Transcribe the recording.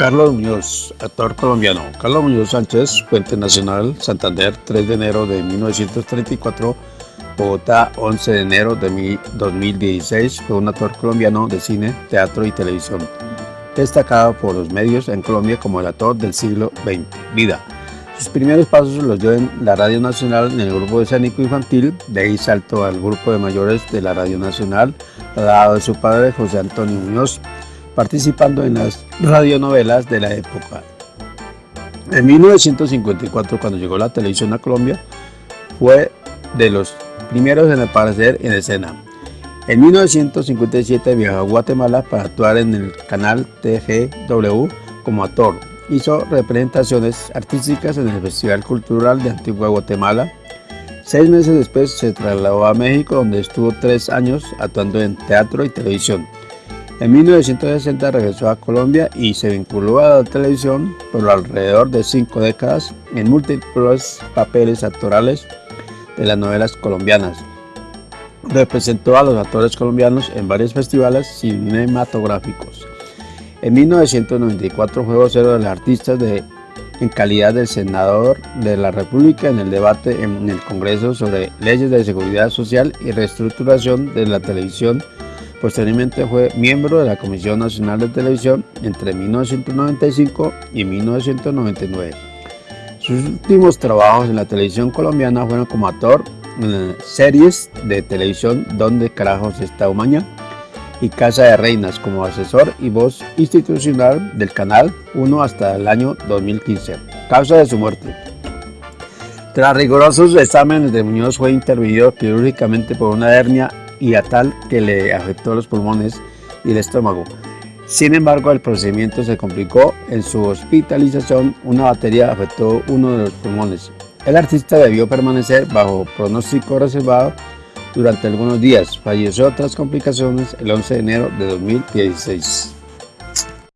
Carlos Muñoz, actor colombiano. Carlos Muñoz Sánchez, Puente Nacional, Santander, 3 de enero de 1934, Bogotá, 11 de enero de 2016, fue un actor colombiano de cine, teatro y televisión, destacado por los medios en Colombia como el actor del siglo XX. Vida. Sus primeros pasos los dio en la Radio Nacional en el grupo escénico infantil, de ahí saltó al grupo de mayores de la Radio Nacional, dado de su padre José Antonio Muñoz, participando en las radionovelas de la época. En 1954, cuando llegó la televisión a Colombia, fue de los primeros en aparecer en escena. En 1957 viajó a Guatemala para actuar en el canal TGW como actor Hizo representaciones artísticas en el Festival Cultural de Antigua Guatemala. Seis meses después se trasladó a México donde estuvo tres años actuando en teatro y televisión. En 1960 regresó a Colombia y se vinculó a la televisión por alrededor de cinco décadas en múltiples papeles actorales de las novelas colombianas. Representó a los actores colombianos en varios festivales cinematográficos. En 1994 fue vocero de los artistas de, en calidad de senador de la República en el debate en el Congreso sobre leyes de seguridad social y reestructuración de la televisión. Posteriormente fue miembro de la Comisión Nacional de Televisión entre 1995 y 1999. Sus últimos trabajos en la televisión colombiana fueron como actor en series de televisión Donde carajos está Umaña, y Casa de Reinas como asesor y voz institucional del Canal 1 hasta el año 2015. Causa de su muerte. Tras rigurosos exámenes de Muñoz fue intervenido quirúrgicamente por una hernia tal que le afectó los pulmones y el estómago. Sin embargo, el procedimiento se complicó. En su hospitalización, una batería afectó uno de los pulmones. El artista debió permanecer bajo pronóstico reservado durante algunos días. Falleció tras complicaciones el 11 de enero de 2016.